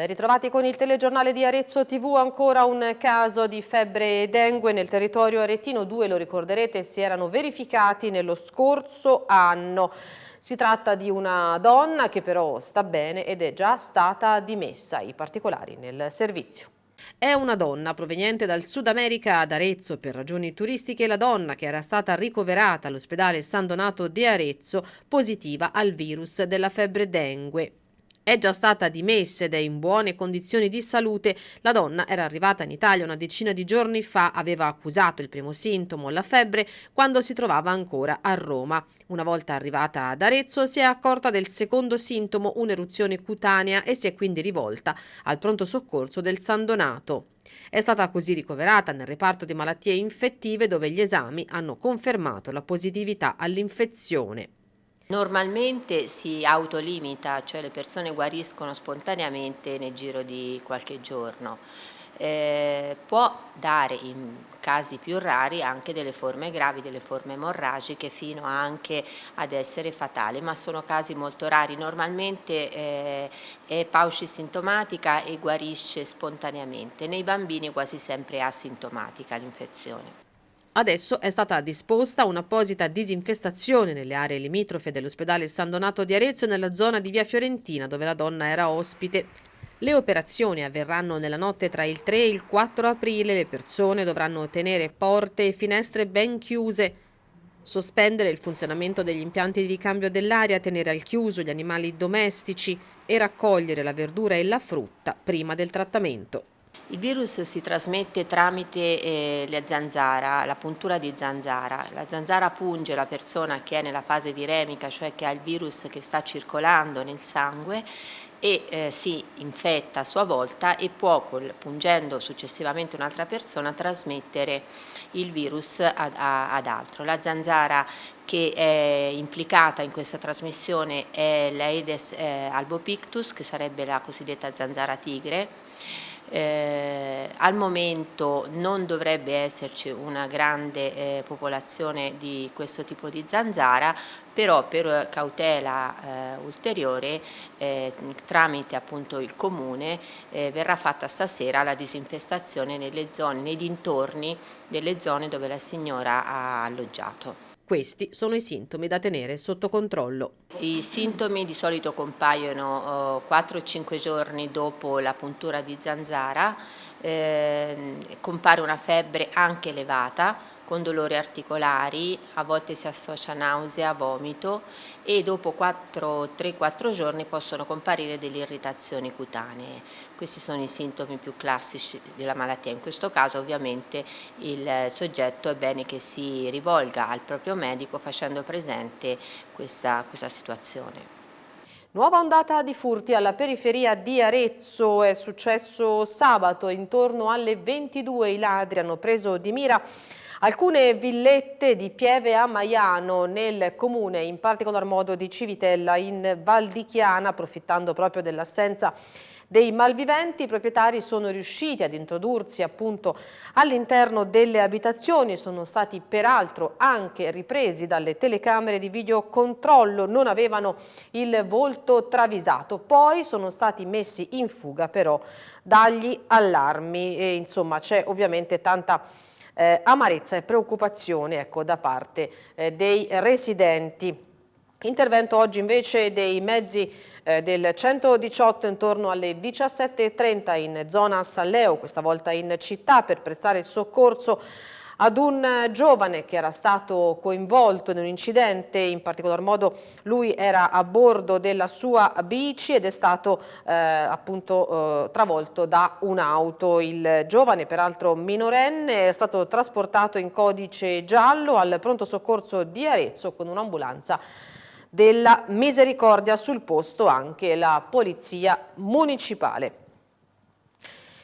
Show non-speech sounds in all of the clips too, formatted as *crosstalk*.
Ben ritrovati con il telegiornale di Arezzo TV, ancora un caso di febbre dengue nel territorio aretino, due lo ricorderete si erano verificati nello scorso anno. Si tratta di una donna che però sta bene ed è già stata dimessa, i particolari nel servizio. È una donna proveniente dal Sud America ad Arezzo per ragioni turistiche la donna che era stata ricoverata all'ospedale San Donato di Arezzo positiva al virus della febbre dengue. È già stata dimessa ed è in buone condizioni di salute. La donna era arrivata in Italia una decina di giorni fa, aveva accusato il primo sintomo, la febbre, quando si trovava ancora a Roma. Una volta arrivata ad Arezzo si è accorta del secondo sintomo, un'eruzione cutanea, e si è quindi rivolta al pronto soccorso del San Donato. È stata così ricoverata nel reparto di malattie infettive dove gli esami hanno confermato la positività all'infezione. Normalmente si autolimita, cioè le persone guariscono spontaneamente nel giro di qualche giorno. Eh, può dare in casi più rari anche delle forme gravi, delle forme emorragiche fino anche ad essere fatali, ma sono casi molto rari. Normalmente eh, è paucisintomatica e guarisce spontaneamente. Nei bambini quasi sempre asintomatica l'infezione. Adesso è stata disposta un'apposita disinfestazione nelle aree limitrofe dell'ospedale San Donato di Arezzo nella zona di via Fiorentina dove la donna era ospite. Le operazioni avverranno nella notte tra il 3 e il 4 aprile, le persone dovranno tenere porte e finestre ben chiuse, sospendere il funzionamento degli impianti di ricambio dell'aria, tenere al chiuso gli animali domestici e raccogliere la verdura e la frutta prima del trattamento. Il virus si trasmette tramite eh, la zanzara, la puntura di zanzara. La zanzara punge la persona che è nella fase viremica, cioè che ha il virus che sta circolando nel sangue e eh, si infetta a sua volta e può, pungendo successivamente un'altra persona, trasmettere il virus ad, a, ad altro. La zanzara che è implicata in questa trasmissione è l'Aedes eh, albopictus, che sarebbe la cosiddetta zanzara tigre, eh, al momento non dovrebbe esserci una grande eh, popolazione di questo tipo di zanzara, però per cautela eh, ulteriore eh, tramite appunto il comune eh, verrà fatta stasera la disinfestazione nelle zone, nei dintorni delle zone dove la signora ha alloggiato. Questi sono i sintomi da tenere sotto controllo. I sintomi di solito compaiono 4-5 giorni dopo la puntura di zanzara, eh, compare una febbre anche elevata, con dolori articolari, a volte si associa nausea, vomito e dopo 3-4 giorni possono comparire delle irritazioni cutanee. Questi sono i sintomi più classici della malattia. In questo caso ovviamente il soggetto è bene che si rivolga al proprio medico facendo presente questa, questa situazione. Nuova ondata di furti alla periferia di Arezzo è successo sabato intorno alle 22 i ladri hanno preso di mira Alcune villette di Pieve a Maiano nel comune, in particolar modo di Civitella in Val di Chiana, approfittando proprio dell'assenza dei malviventi, i proprietari sono riusciti ad introdursi appunto all'interno delle abitazioni, sono stati peraltro anche ripresi dalle telecamere di videocontrollo, non avevano il volto travisato, poi sono stati messi in fuga però dagli allarmi e insomma c'è ovviamente tanta eh, amarezza e preoccupazione ecco, da parte eh, dei residenti. Intervento oggi invece dei mezzi eh, del 118 intorno alle 17.30 in zona Salleo, questa volta in città per prestare soccorso ad un giovane che era stato coinvolto in un incidente, in particolar modo lui era a bordo della sua bici ed è stato eh, appunto eh, travolto da un'auto. Il giovane, peraltro minorenne, è stato trasportato in codice giallo al pronto soccorso di Arezzo con un'ambulanza della Misericordia sul posto anche la polizia municipale.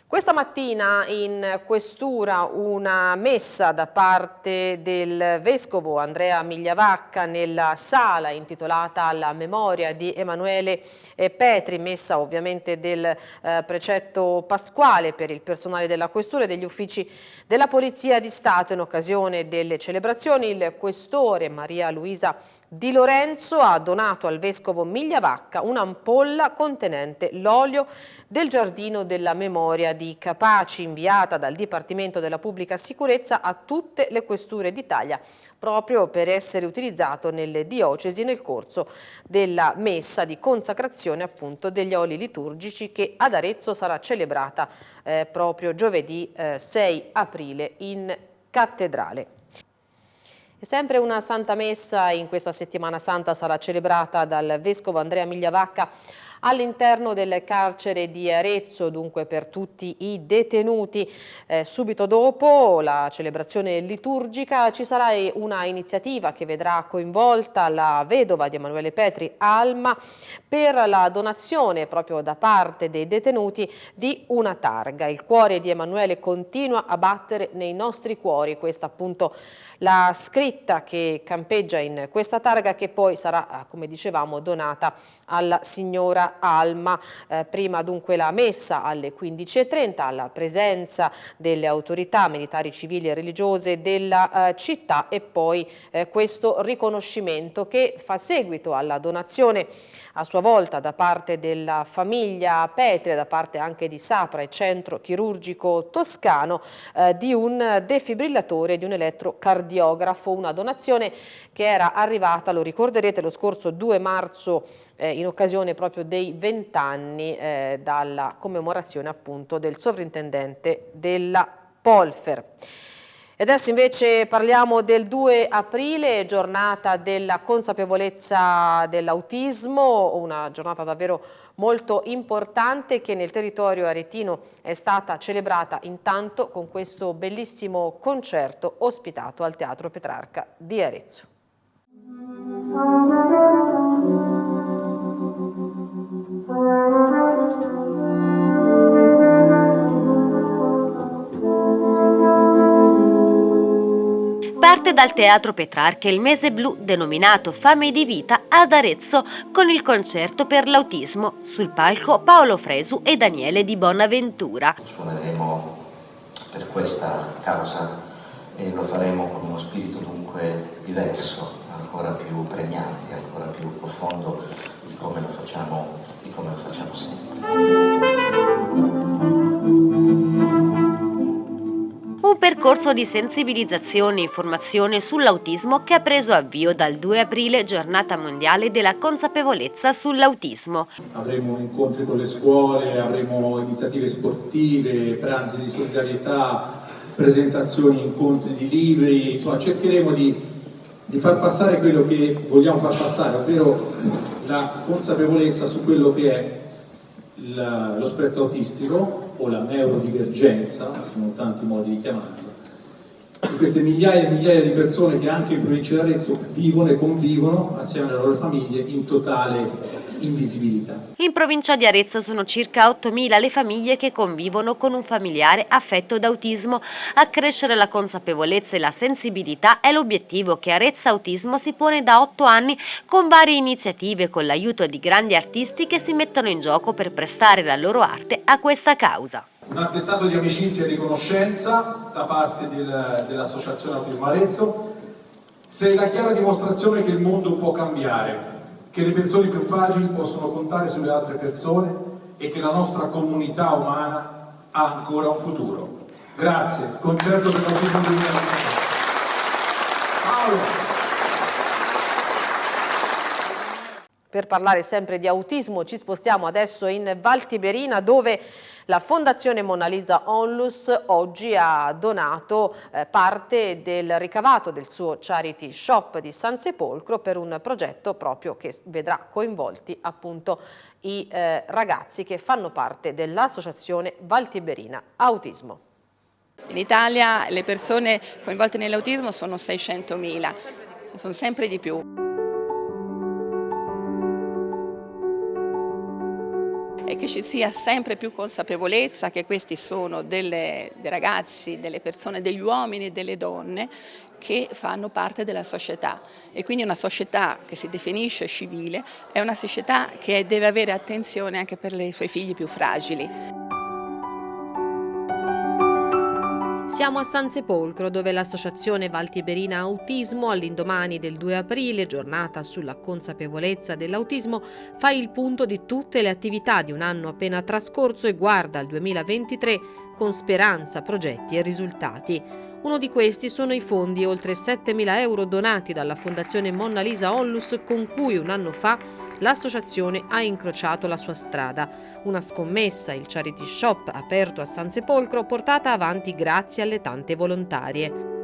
Questa mattina in questura una messa da parte del vescovo Andrea Migliavacca nella sala intitolata alla memoria di Emanuele eh, Petri, messa ovviamente del eh, precetto pasquale per il personale della questura e degli uffici della Polizia di Stato in occasione delle celebrazioni. Il questore Maria Luisa di Lorenzo ha donato al vescovo Migliavacca un'ampolla contenente l'olio del Giardino della Memoria di Capaci, inviata dal Dipartimento della Pubblica Sicurezza a tutte le questure d'Italia, proprio per essere utilizzato nelle diocesi nel corso della messa di consacrazione appunto degli oli liturgici che ad Arezzo sarà celebrata eh, proprio giovedì eh, 6 aprile in cattedrale. Sempre una Santa Messa in questa settimana santa sarà celebrata dal Vescovo Andrea Migliavacca all'interno del carcere di Arezzo, dunque per tutti i detenuti. Eh, subito dopo la celebrazione liturgica ci sarà una iniziativa che vedrà coinvolta la vedova di Emanuele Petri, Alma, per la donazione proprio da parte dei detenuti di una targa. Il cuore di Emanuele continua a battere nei nostri cuori, questa appunto la scritta che campeggia in questa targa che poi sarà, eh, come dicevamo, donata alla signora Alma. Eh, prima dunque la messa alle 15.30 alla presenza delle autorità militari, civili e religiose della eh, città e poi eh, questo riconoscimento che fa seguito alla donazione a sua volta da parte della famiglia Petri, da parte anche di Sapra e Centro Chirurgico Toscano, eh, di un defibrillatore, di un elettrocardiografo, una donazione che era arrivata, lo ricorderete, lo scorso 2 marzo eh, in occasione proprio dei vent'anni eh, dalla commemorazione appunto del sovrintendente della Polfer. E adesso invece parliamo del 2 aprile, giornata della consapevolezza dell'autismo, una giornata davvero molto importante che nel territorio aretino è stata celebrata intanto con questo bellissimo concerto ospitato al Teatro Petrarca di Arezzo. Parte dal Teatro Petrarca il mese blu denominato Fame di Vita ad Arezzo con il concerto per l'autismo sul palco Paolo Fresu e Daniele di Bonaventura. Suoneremo per questa causa e lo faremo con uno spirito dunque diverso, ancora più pregnante, ancora più profondo di come lo facciamo, come lo facciamo sempre. un percorso di sensibilizzazione e informazione sull'autismo che ha preso avvio dal 2 aprile, giornata mondiale della consapevolezza sull'autismo. Avremo incontri con le scuole, avremo iniziative sportive, pranzi di solidarietà, presentazioni, incontri di libri, insomma cercheremo di, di far passare quello che vogliamo far passare, ovvero la consapevolezza su quello che è lo spettro autistico o la neurodivergenza, sono tanti modi di chiamarlo, di queste migliaia e migliaia di persone che anche in provincia di Arezzo vivono e convivono assieme alle loro famiglie in totale invisibilità. In provincia di Arezzo sono circa 8.000 le famiglie che convivono con un familiare affetto da autismo. Accrescere la consapevolezza e la sensibilità è l'obiettivo che Arezzo Autismo si pone da 8 anni con varie iniziative con l'aiuto di grandi artisti che si mettono in gioco per prestare la loro arte a questa causa. Un attestato di amicizia e riconoscenza da parte del, dell'Associazione Autismo Arezzo sei la chiara dimostrazione che il mondo può cambiare che le persone più fragili possono contare sulle altre persone e che la nostra comunità umana ha ancora un futuro. Grazie. Concerto per l'autismo 2020. Paolo. Per parlare sempre di autismo ci spostiamo adesso in Val Tiberina dove la Fondazione Mona Lisa Onlus oggi ha donato eh, parte del ricavato del suo charity shop di San Sepolcro per un progetto proprio che vedrà coinvolti appunto i eh, ragazzi che fanno parte dell'associazione Valtiberina Autismo. In Italia le persone coinvolte nell'autismo sono 600.000, sono sempre di più. E che ci sia sempre più consapevolezza che questi sono delle, dei ragazzi, delle persone, degli uomini e delle donne che fanno parte della società e quindi una società che si definisce civile è una società che deve avere attenzione anche per i suoi figli più fragili. Siamo a San Sepolcro dove l'associazione Valtiberina Autismo all'indomani del 2 aprile, giornata sulla consapevolezza dell'autismo, fa il punto di tutte le attività di un anno appena trascorso e guarda al 2023 con speranza, progetti e risultati. Uno di questi sono i fondi oltre 7.000 euro donati dalla Fondazione Monna Lisa Onlus con cui un anno fa l'associazione ha incrociato la sua strada. Una scommessa, il charity shop aperto a San Sepolcro, portata avanti grazie alle tante volontarie.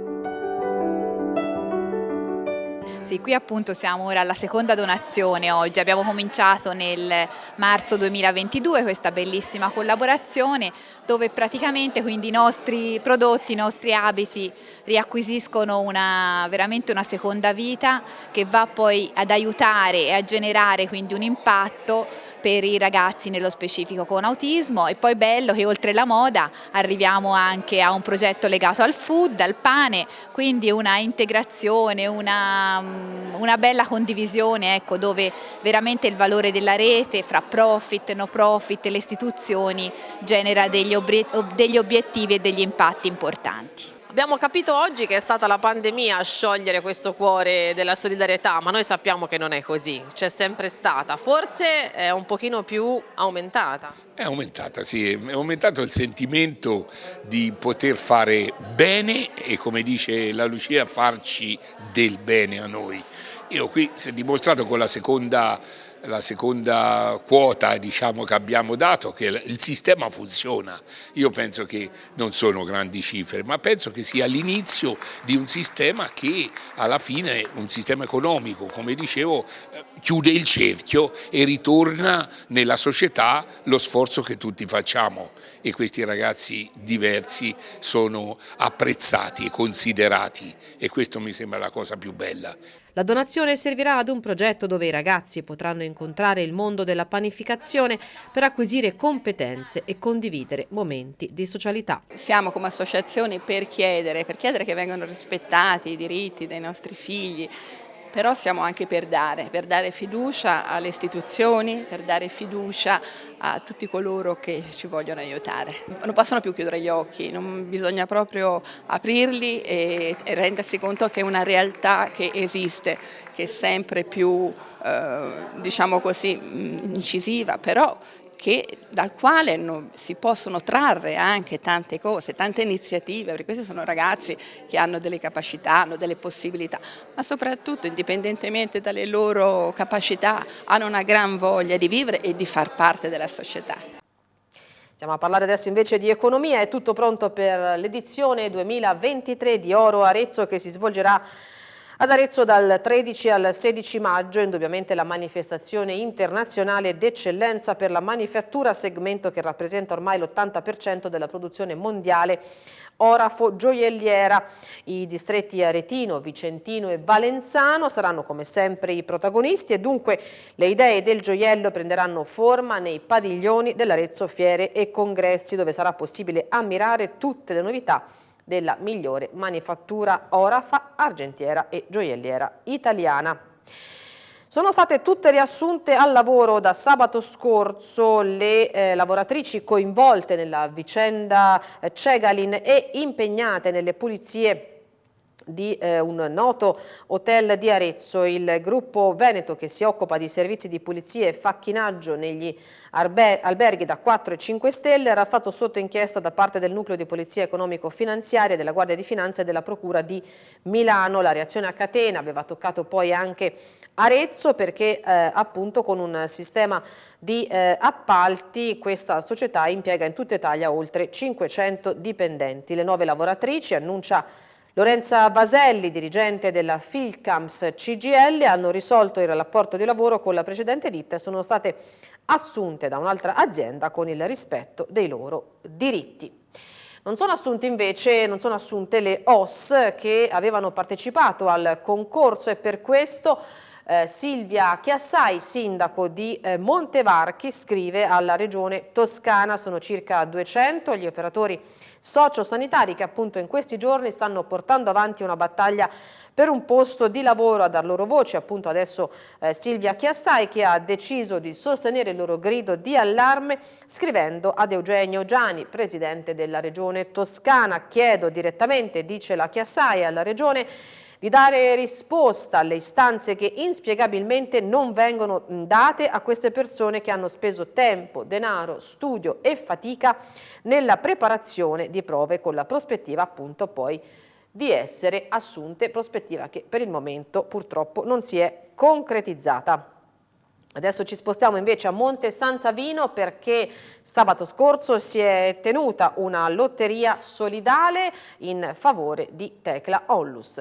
Sì, qui appunto siamo ora alla seconda donazione oggi, abbiamo cominciato nel marzo 2022 questa bellissima collaborazione dove praticamente quindi i nostri prodotti, i nostri abiti riacquisiscono una, veramente una seconda vita che va poi ad aiutare e a generare quindi un impatto per i ragazzi nello specifico con autismo e poi bello che oltre la moda arriviamo anche a un progetto legato al food, al pane, quindi una integrazione, una, mm, una bella condivisione ecco, dove veramente il valore della rete fra profit, no profit e le istituzioni genera degli, degli obiettivi e degli impatti importanti. Abbiamo capito oggi che è stata la pandemia a sciogliere questo cuore della solidarietà, ma noi sappiamo che non è così, c'è sempre stata, forse è un pochino più aumentata. È aumentata, sì, è aumentato il sentimento di poter fare bene e come dice la Lucia farci del bene a noi. Io qui si è dimostrato con la seconda la seconda quota diciamo, che abbiamo dato, che il sistema funziona. Io penso che non sono grandi cifre, ma penso che sia l'inizio di un sistema che alla fine, un sistema economico, come dicevo, eh, chiude il cerchio e ritorna nella società lo sforzo che tutti facciamo e questi ragazzi diversi sono apprezzati e considerati e questo mi sembra la cosa più bella. La donazione servirà ad un progetto dove i ragazzi potranno incontrare il mondo della panificazione per acquisire competenze e condividere momenti di socialità. Siamo come associazione per chiedere, per chiedere che vengano rispettati i diritti dei nostri figli, però siamo anche per dare, per dare fiducia alle istituzioni, per dare fiducia a tutti coloro che ci vogliono aiutare. Non possono più chiudere gli occhi, bisogna proprio aprirli e, e rendersi conto che è una realtà che esiste, che è sempre più, eh, diciamo così, incisiva, però che, dal quale non, si possono trarre anche tante cose, tante iniziative, perché questi sono ragazzi che hanno delle capacità, hanno delle possibilità, ma soprattutto indipendentemente dalle loro capacità hanno una gran voglia di vivere e di far parte della società. Stiamo a parlare adesso invece di economia, è tutto pronto per l'edizione 2023 di Oro Arezzo che si svolgerà ad Arezzo dal 13 al 16 maggio, indubbiamente la manifestazione internazionale d'eccellenza per la manifattura, segmento che rappresenta ormai l'80% della produzione mondiale orafo gioielliera. I distretti Aretino, Vicentino e Valenzano saranno come sempre i protagonisti e dunque le idee del gioiello prenderanno forma nei padiglioni dell'Arezzo Fiere e Congressi dove sarà possibile ammirare tutte le novità della migliore manifattura orafa, argentiera e gioielliera italiana. Sono state tutte riassunte al lavoro da sabato scorso le eh, lavoratrici coinvolte nella vicenda eh, Cegalin e impegnate nelle pulizie di eh, un noto hotel di Arezzo, il gruppo Veneto che si occupa di servizi di pulizia e facchinaggio negli alberghi da 4 e 5 stelle era stato sotto inchiesta da parte del nucleo di polizia economico-finanziaria della Guardia di Finanza e della Procura di Milano. La reazione a catena aveva toccato poi anche Arezzo perché eh, appunto con un sistema di eh, appalti questa società impiega in tutta Italia oltre 500 dipendenti. Le nuove lavoratrici annuncia Lorenza Vaselli, dirigente della Filcams CGL, hanno risolto il rapporto di lavoro con la precedente ditta e sono state assunte da un'altra azienda con il rispetto dei loro diritti. Non sono invece non sono assunte le OS che avevano partecipato al concorso e per questo Eh, Silvia Chiassai, sindaco di eh, Montevarchi, scrive alla regione Toscana, sono circa 200 gli operatori sociosanitari che appunto in questi giorni stanno portando avanti una battaglia per un posto di lavoro a dar loro voce, appunto adesso eh, Silvia Chiassai che ha deciso di sostenere il loro grido di allarme scrivendo ad Eugenio Giani, presidente della regione Toscana. Chiedo direttamente, dice la Chiassai, alla regione di dare risposta alle istanze che inspiegabilmente non vengono date a queste persone che hanno speso tempo, denaro, studio e fatica nella preparazione di prove con la prospettiva appunto poi di essere assunte, prospettiva che per il momento purtroppo non si è concretizzata. Adesso ci spostiamo invece a Monte San Savino perché sabato scorso si è tenuta una lotteria solidale in favore di Tecla Onlus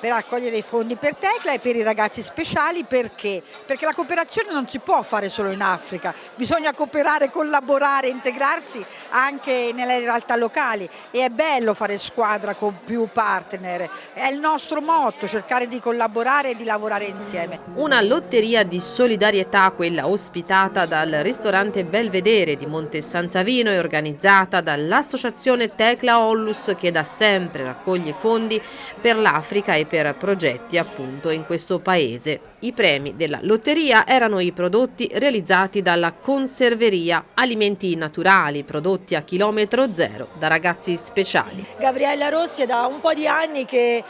per raccogliere i fondi per Tecla e per i ragazzi speciali perché? Perché la cooperazione non si può fare solo in Africa, bisogna cooperare, collaborare, integrarsi anche nelle realtà locali e è bello fare squadra con più partner, è il nostro motto cercare di collaborare e di lavorare insieme. Una lotteria di solidarietà, quella ospitata dal ristorante Belvedere di Monte San Savino e organizzata dall'associazione Tecla Ollus che da sempre raccoglie fondi per l'Africa e per progetti appunto in questo paese. I premi della lotteria erano i prodotti realizzati dalla conserveria, alimenti naturali prodotti a chilometro zero da ragazzi speciali. Gabriella Rossi è da un po' di anni che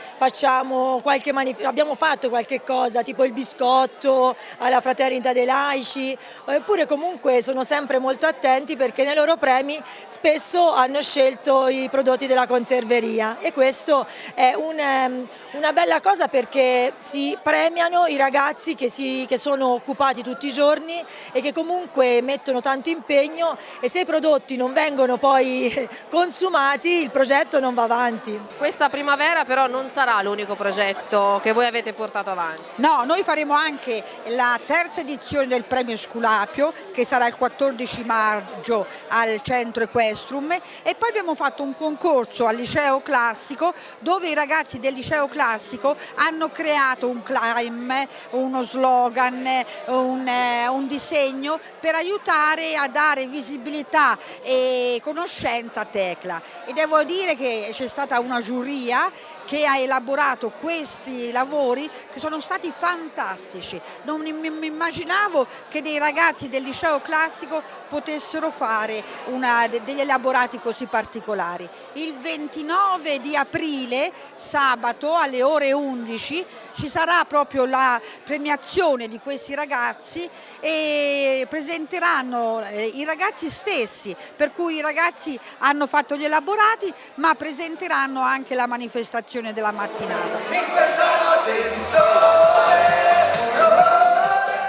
abbiamo fatto qualche cosa tipo il biscotto alla fraternità dei laici, eppure comunque sono sempre molto attenti perché nei loro premi spesso hanno scelto i prodotti della conserveria e questo è un, ehm, una bella cosa perché si premiano i ragazzi ragazzi che, si, che, sono occupati tutti i giorni e che comunque mettono tanto impegno e se i prodotti non vengono poi *laughs* consumati il progetto non va avanti. Questa primavera però non sarà l'unico progetto che voi avete portato avanti. No, noi faremo anche la terza edizione del premio Sculapio che sarà il 14 maggio al centro Equestrum e poi abbiamo fatto un concorso al liceo classico dove i ragazzi del liceo classico hanno creato un climb, uno slogan, un, un disegno per aiutare a dare visibilità e conoscenza a Tecla e devo dire che c'è stata una giuria che ha elaborato questi lavori che sono stati fantastici. Non mi immaginavo che dei ragazzi del liceo classico potessero fare una, degli elaborati così particolari. Il 29 di aprile, sabato alle ore 11, ci sarà proprio la premiazione di questi ragazzi e presenteranno eh, i ragazzi stessi, per cui i ragazzi hanno fatto gli elaborati ma presenteranno anche la manifestazione della mattinata.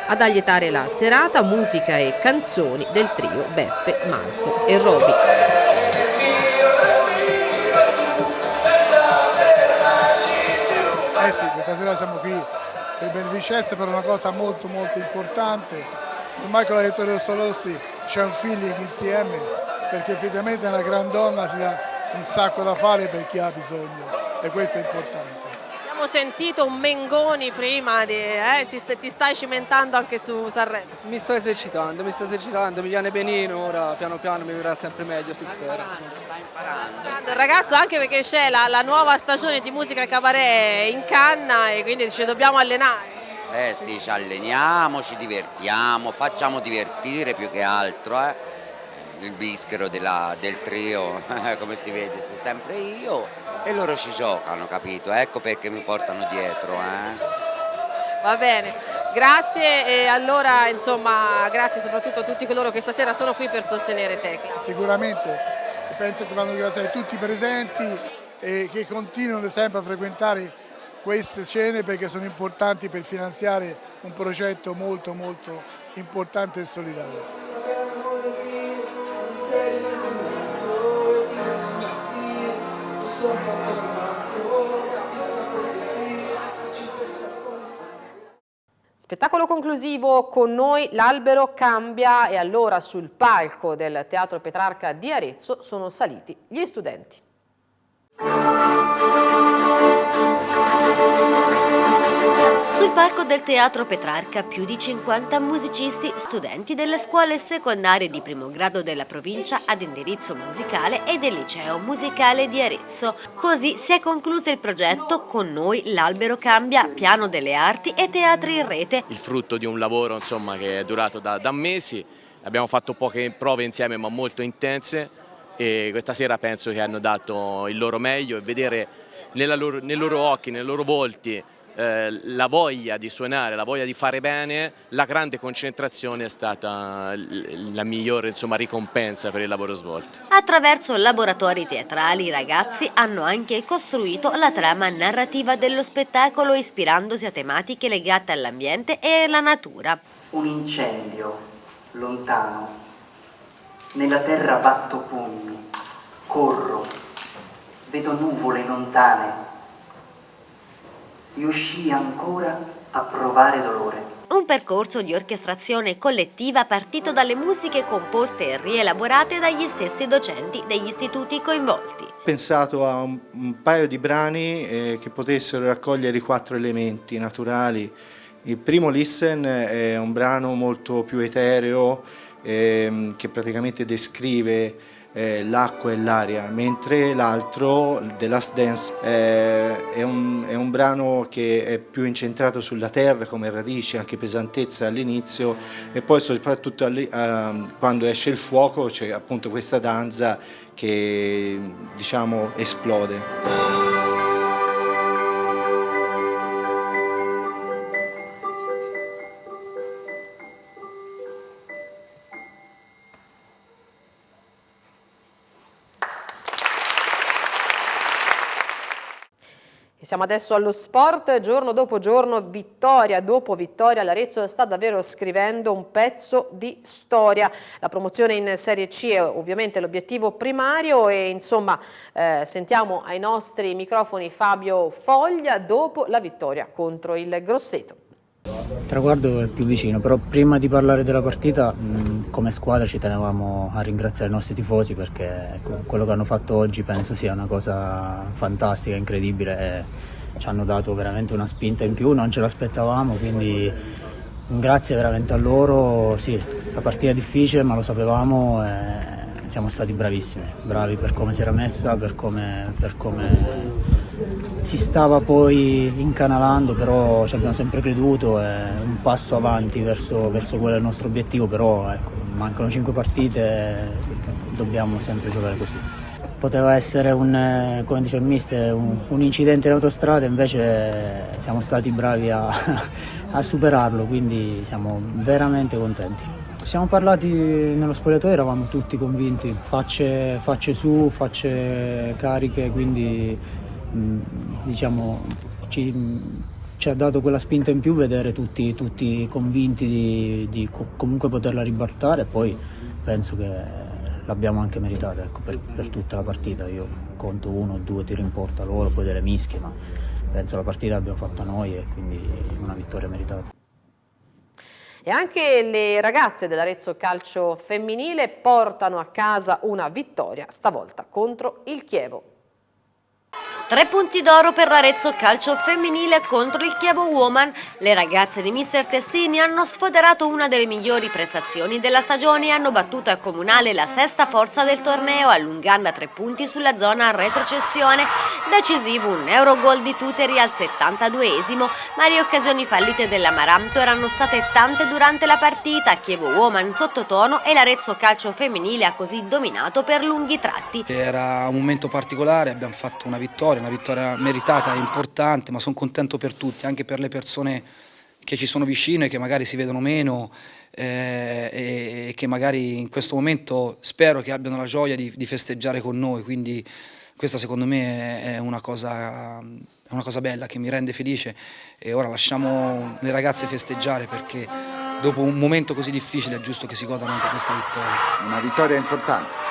Ad allietare la serata musica e canzoni del trio Beppe, Marco e Roby. Eh sì, questa sera siamo qui per beneficenza per una cosa molto molto importante. Ormai con la Vittoria Rossi c'è un feeling insieme perché effettivamente una gran donna si dà un sacco da fare per chi ha bisogno e questo è importante. Abbiamo sentito un Mengoni prima, di, eh, ti, ti, stai cimentando anche su Sanremo? Mi sto esercitando, mi sto esercitando, mi viene benino, ora piano piano mi verrà sempre meglio si spera. Stai imparando. Ragazzo anche perché c'è la, la, nuova stagione di musica cabaret in canna e quindi ci dobbiamo allenare. Eh sì, ci alleniamo, ci divertiamo, facciamo divertire più che altro. Eh. Il bischero della, del trio, *laughs* come si vede, sei sempre io e loro ci giocano, capito? Ecco perché mi portano dietro. Eh? Va bene, grazie e allora insomma grazie soprattutto a tutti coloro che stasera sono qui per sostenere Tecla. Sicuramente, penso che vanno ringraziare tutti i presenti e che continuano sempre a frequentare queste scene perché sono importanti per finanziare un progetto molto molto importante e solidario. Spettacolo conclusivo con noi, l'albero cambia e allora sul palco del Teatro Petrarca di Arezzo sono saliti gli studenti. Sul palco del Teatro Petrarca più di 50 musicisti, studenti delle scuole secondarie di primo grado della provincia ad indirizzo musicale e del liceo musicale di Arezzo. Così si è concluso il progetto Con noi l'albero cambia, piano delle arti e teatri in rete. Il frutto di un lavoro insomma, che è durato da, da mesi, abbiamo fatto poche prove insieme ma molto intense e questa sera penso che hanno dato il loro meglio e vedere loro, nei loro occhi, nei loro volti eh, la voglia di suonare, la voglia di fare bene, la grande concentrazione è stata la migliore insomma, ricompensa per il lavoro svolto. Attraverso laboratori teatrali i ragazzi hanno anche costruito la trama narrativa dello spettacolo ispirandosi a tematiche legate all'ambiente e alla natura. Un incendio lontano, nella terra batto pugni, corro, vedo nuvole lontane, riuscii ancora a provare dolore. Un percorso di orchestrazione collettiva partito dalle musiche composte e rielaborate dagli stessi docenti degli istituti coinvolti. Ho pensato a un, un paio di brani eh, che potessero raccogliere i quattro elementi naturali. Il primo Listen è un brano molto più etereo eh, che praticamente descrive eh, l'acqua e l'aria, mentre l'altro, The Last Dance, eh, è, un, è, un, brano che è più incentrato sulla terra come radici, anche pesantezza all'inizio e poi soprattutto uh, quando esce il fuoco c'è appunto questa danza che diciamo esplode. Siamo adesso allo sport, giorno dopo giorno, vittoria dopo vittoria, l'Arezzo sta davvero scrivendo un pezzo di storia. La promozione in Serie C è ovviamente l'obiettivo primario e insomma eh, sentiamo ai nostri microfoni Fabio Foglia dopo la vittoria contro il Grosseto. Il traguardo è più vicino, però prima di parlare della partita mh, come squadra ci tenevamo a ringraziare i nostri tifosi perché ecco, quello che hanno fatto oggi penso sia una cosa fantastica, incredibile ci hanno dato veramente una spinta in più, non ce l'aspettavamo, quindi grazie veramente a loro, sì, la partita è difficile ma lo sapevamo e siamo stati bravissimi, bravi per come si era messa, per come, per come si stava poi incanalando, però ci abbiamo sempre creduto, è un passo avanti verso, verso quello del nostro obiettivo, però ecco, mancano cinque partite, dobbiamo sempre giocare così. Poteva essere un, come dice il mister, un, un incidente in autostrada, invece siamo stati bravi a, *laughs* a superarlo, quindi siamo veramente contenti. Siamo parlati nello spogliatoio, eravamo tutti convinti, facce, facce su, facce cariche, quindi Mm, diciamo, ci, ci, ha dato quella spinta in più vedere tutti, tutti convinti di, di, comunque poterla ribaltare e poi penso che l'abbiamo anche meritata ecco, per, per, tutta la partita. Io conto uno o due tiri in porta loro, poi delle mischie, ma penso la partita l'abbiamo fatta noi e quindi una vittoria meritata. E anche le ragazze dell'Arezzo Calcio Femminile portano a casa una vittoria, stavolta contro il Chievo. Tre punti d'oro per l'Arezzo calcio femminile contro il Chievo Woman. Le ragazze di Mister Testini hanno sfoderato una delle migliori prestazioni della stagione e hanno battuto a Comunale la sesta forza del torneo, allungando a tre punti sulla zona retrocessione. Decisivo un Eurogol di Tuteri al 72esimo, ma le occasioni fallite dell'Amaranto erano state tante durante la partita. Chievo Woman sottotono e l'Arezzo calcio femminile ha così dominato per lunghi tratti. Era un momento particolare, abbiamo fatto una vittoria una vittoria meritata, importante, ma sono contento per tutti, anche per le persone che ci sono vicine, che magari si vedono meno eh, e, che magari in questo momento spero che abbiano la gioia di, di festeggiare con noi, quindi questa secondo me è una, cosa, è una cosa bella che mi rende felice e ora lasciamo le ragazze festeggiare perché dopo un momento così difficile è giusto che si godano anche questa vittoria. Una vittoria importante.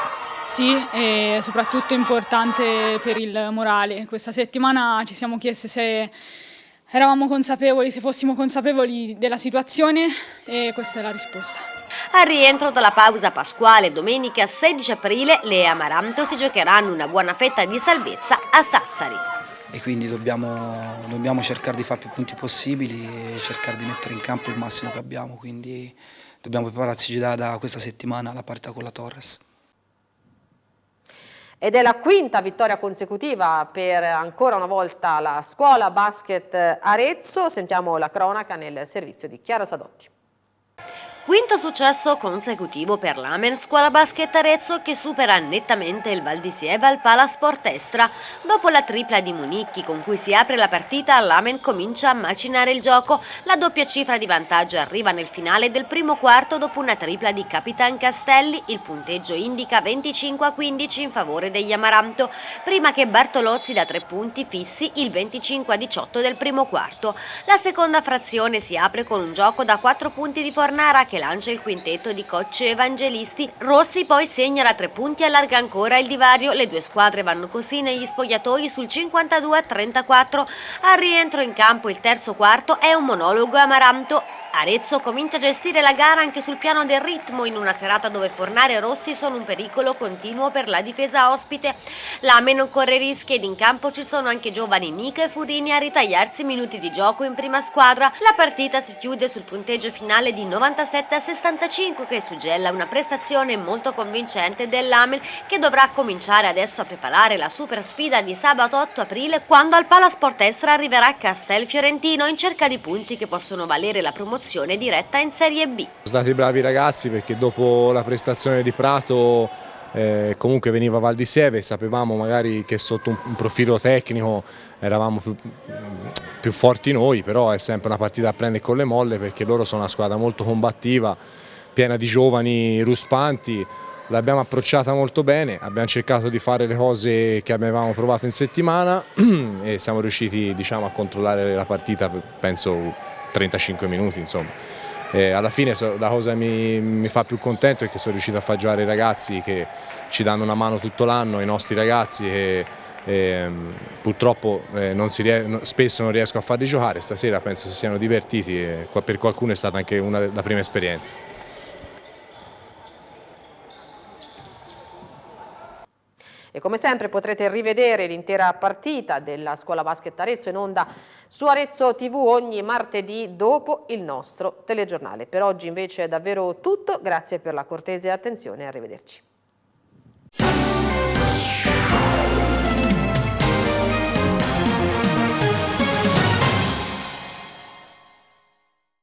Sì, e soprattutto importante per il morale. Questa settimana ci siamo chiesti se eravamo consapevoli, se fossimo consapevoli della situazione e questa è la risposta. Al rientro dalla pausa pasquale domenica 16 aprile le Amaranto si giocheranno una buona fetta di salvezza a Sassari. e quindi dobbiamo, dobbiamo cercare di fare più punti possibili e cercare di mettere in campo il massimo che abbiamo, quindi dobbiamo prepararci già da questa settimana alla partita con la Torres. Ed è la quinta vittoria consecutiva per ancora una volta la scuola basket Arezzo. Sentiamo la cronaca nel servizio di Chiara Sadotti. Quinto successo consecutivo per l'Amen Scuola Basket Arezzo che supera nettamente il Val di Sieva al Palasport Estra. Dopo la tripla di Municchi con cui si apre la partita, l'Amen comincia a macinare il gioco. La doppia cifra di vantaggio arriva nel finale del primo quarto dopo una tripla di Capitan Castelli. Il punteggio indica 25 a 15 in favore degli Amaranto, prima che Bartolozzi da tre punti fissi il 25 a 18 del primo quarto. La seconda frazione si apre con un gioco da 4 punti di Fornara che lancia il quintetto di Cocce Evangelisti. Rossi poi segna da tre punti e allarga ancora il divario. Le due squadre vanno così negli spogliatoi sul 52 a 34. Al rientro in campo il terzo quarto è un monologo amaranto Arezzo comincia a gestire la gara anche sul piano del ritmo in una serata dove Fornare e Rossi sono un pericolo continuo per la difesa ospite. L'Ame non corre rischi ed in campo ci sono anche giovani Nica e Furini a ritagliarsi minuti di gioco in prima squadra. La partita si chiude sul punteggio finale di 97 a 65 che suggella una prestazione molto convincente dell'Amen che dovrà cominciare adesso a preparare la super sfida di sabato 8 aprile quando al Palasport Estra arriverà Castel Fiorentino in cerca di punti che possono valere la promozione promozione diretta in Serie B. Sono stati bravi ragazzi perché dopo la prestazione di Prato eh, comunque veniva Val di Sieve, sapevamo magari che sotto un, profilo tecnico eravamo più, più, forti noi, però è sempre una partita a prendere con le molle perché loro sono una squadra molto combattiva, piena di giovani ruspanti, l'abbiamo approcciata molto bene, abbiamo cercato di fare le cose che avevamo provato in settimana *clears throat* e siamo riusciti diciamo, a controllare la partita, penso 35 minuti insomma. E alla fine la cosa che mi, mi, fa più contento è che sono riuscito a far giocare i ragazzi che ci danno una mano tutto l'anno, i nostri ragazzi che e, purtroppo eh, non spesso non riesco a farli giocare, stasera penso si siano divertiti e per qualcuno è stata anche una, la prima esperienza. E come sempre potrete rivedere l'intera partita della scuola basket Arezzo in onda su Arezzo TV ogni martedì dopo il nostro telegiornale. Per oggi invece è davvero tutto, grazie per la cortese attenzione e arrivederci.